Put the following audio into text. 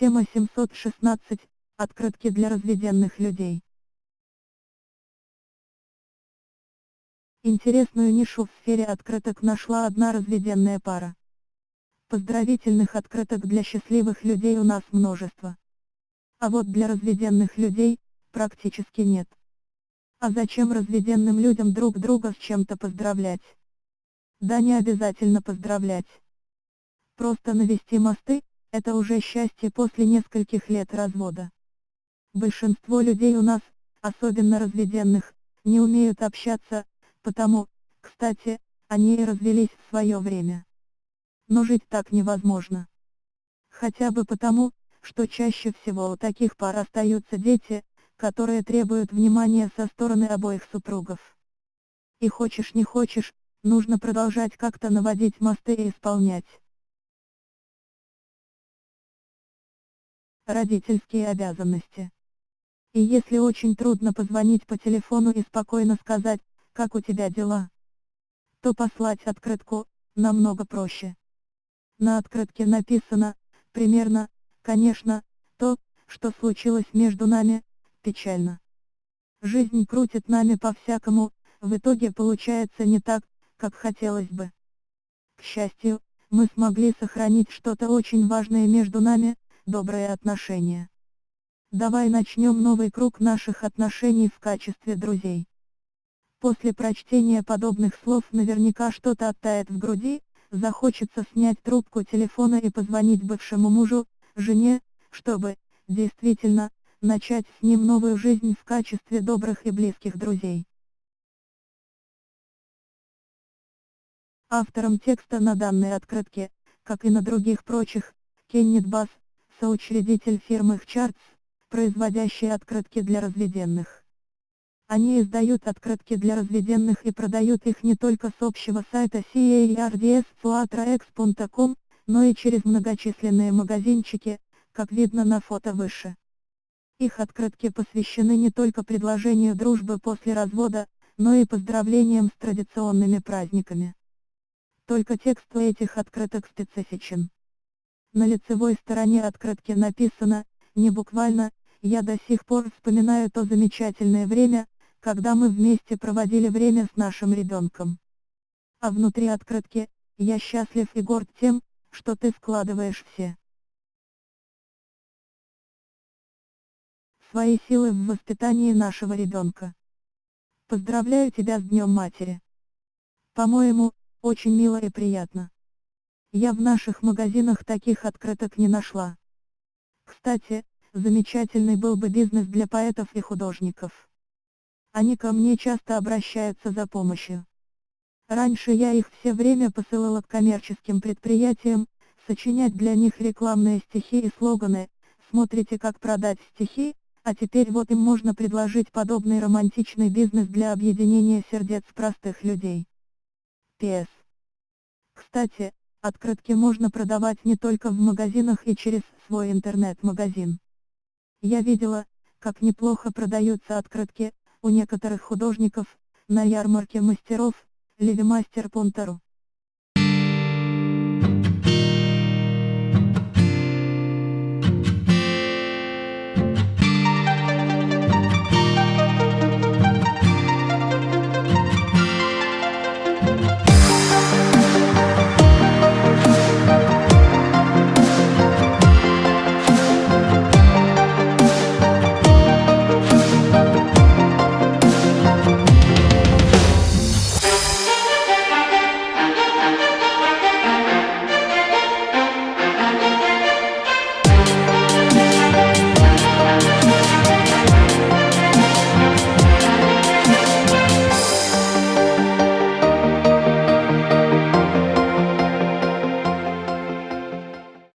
Тема 716. Открытки для разведенных людей. Интересную нишу в сфере открыток нашла одна разведенная пара. Поздравительных открыток для счастливых людей у нас множество. А вот для разведенных людей, практически нет. А зачем разведенным людям друг друга с чем-то поздравлять? Да не обязательно поздравлять. Просто навести мосты, это уже счастье после нескольких лет развода. Большинство людей у нас, особенно разведенных, не умеют общаться, потому, кстати, они и развелись в свое время. Но жить так невозможно. Хотя бы потому, что чаще всего у таких пар остаются дети, которые требуют внимания со стороны обоих супругов. И хочешь не хочешь, нужно продолжать как-то наводить мосты и исполнять. Родительские обязанности. И если очень трудно позвонить по телефону и спокойно сказать, как у тебя дела, то послать открытку, намного проще. На открытке написано, примерно, конечно, то, что случилось между нами, печально. Жизнь крутит нами по-всякому, в итоге получается не так, как хотелось бы. К счастью, мы смогли сохранить что-то очень важное между нами, добрые отношения. Давай начнем новый круг наших отношений в качестве друзей. После прочтения подобных слов наверняка что-то оттает в груди, захочется снять трубку телефона и позвонить бывшему мужу, жене, чтобы, действительно, начать с ним новую жизнь в качестве добрых и близких друзей. Автором текста на данной открытке, как и на других прочих, Кеннет Басс, соучредитель фирмы Charts, производящие открытки для разведенных. Они издают открытки для разведенных и продают их не только с общего сайта caards.com, но и через многочисленные магазинчики, как видно на фото выше. Их открытки посвящены не только предложению дружбы после развода, но и поздравлениям с традиционными праздниками. Только текст этих открыток специфичен. На лицевой стороне открытки написано, не буквально, я до сих пор вспоминаю то замечательное время, когда мы вместе проводили время с нашим ребенком. А внутри открытки, я счастлив и горд тем, что ты складываешь все свои силы в воспитании нашего ребенка. Поздравляю тебя с Днем Матери. По-моему, очень мило и приятно. Я в наших магазинах таких открыток не нашла. Кстати, замечательный был бы бизнес для поэтов и художников. Они ко мне часто обращаются за помощью. Раньше я их все время посылала к коммерческим предприятиям, сочинять для них рекламные стихи и слоганы, смотрите как продать стихи, а теперь вот им можно предложить подобный романтичный бизнес для объединения сердец простых людей. П.С. Кстати, открытки можно продавать не только в магазинах и через свой интернет-магазин. Я видела, как неплохо продаются открытки, у некоторых художников, на ярмарке мастеров, Левимастер.ру.